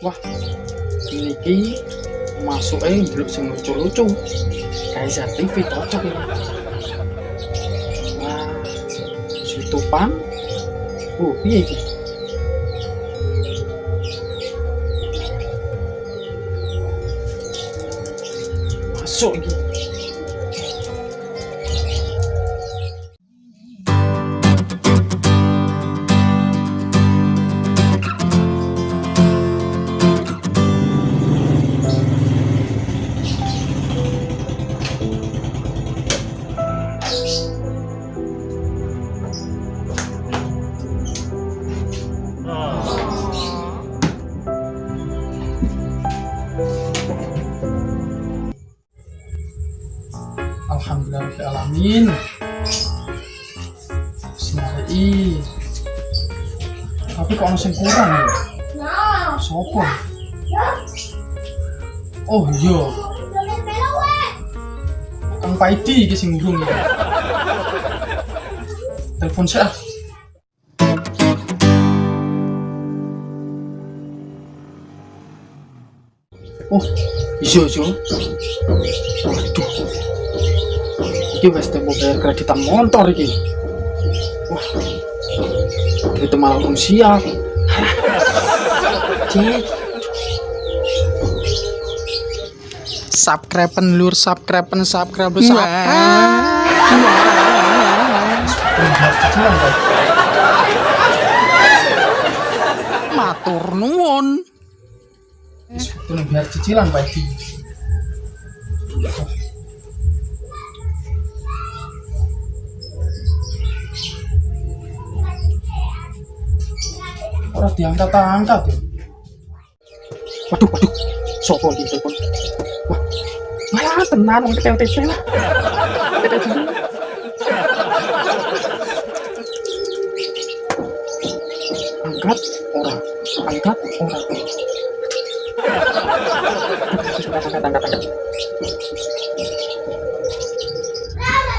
wah ini masuk eh belum sing lucu-lucu kayak TV cocok ini wah situpan uh piye iki masuk iki Alhamdulillahirrahmanirrahim Bismillahirrahmanirrahim Tapi kok masih kurang ya? Sopo? Oh iya Kang Paidi iki sing ngurung ya Telepon saya Oh, iya iya. Waduh. Iki wis tempo bayar kreditan motor iki. Wah. Itu malah belum siap. Cek. Subscribe lur, subscribe subscribe subscribe. Matur nuwun. Itu biar cicilan Pak Orang diangkat-angkat ya. Waduh, waduh. Sopo di telepon. Wah. Malah tenan wong TTC lah. Angkat orang, angkat orang. Angkat, angkat, angkat.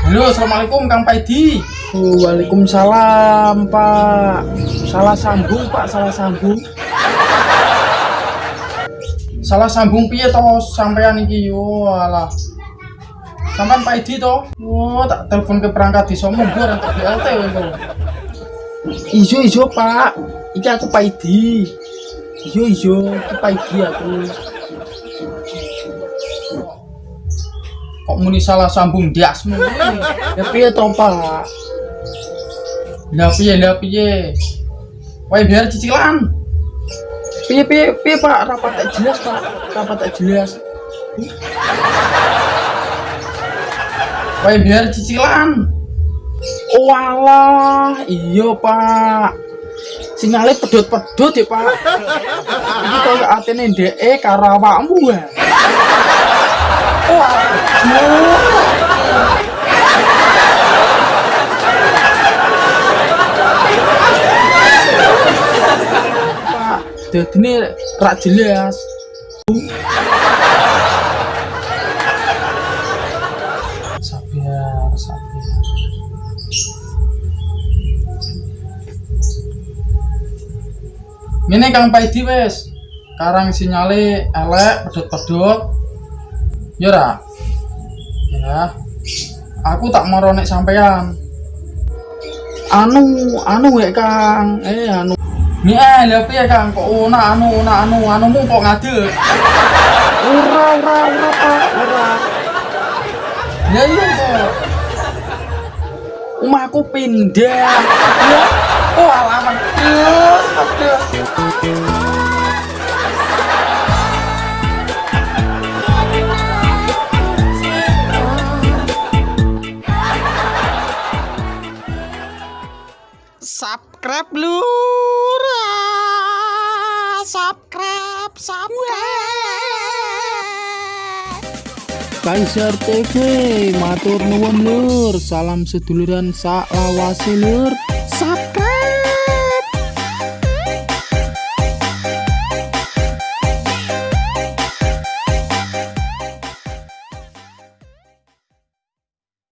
Halo, assalamualaikum Kang Paidi. Waalaikumsalam Pak. Salah sambung Pak, salah sambung. Salah sambung piye toh sampean iki yo alah. Sampean Pak Idi toh? Oh, tak telepon ke perangkat desa mundur untuk BLT itu. Ijo ijo Pak. Iki aku Pak Idi. Ijo ijo, iki Pak Idi aku. Kok muni salah sambung diasmu? Ya piye toh Pak? Lah piye lah piye? Wae biar cicilan. Piye piye piye Pak, rapat tak jelas Pak. Rapat tak jelas. Wae biar cicilan. Oh alah, iya Pak. Sinyalnya pedot-pedot ya Pak. Ini kalau atene DE karo awakmu ya. Oh Pak, dadine rak jelas. Sabar, sabar. Ini Kang Paidi wes. Karang sinyale elek, pedot-pedot. Ya ra? Ya. Aku tak mau sampean. Anu, anu ya Kang. Eh anu. Nih eh, lha piye Kang? Kok una anu, una anu, anumu kok ngadeg? Ora, ora, ora, Pak, ora. Ya iya kok. Omahku pindah. Ya. Oh, alaman. Yes, aduh. Subscribe lur. Subscribe, subscribe. Kaisar TV matur nuwun lur salam seduluran sak lur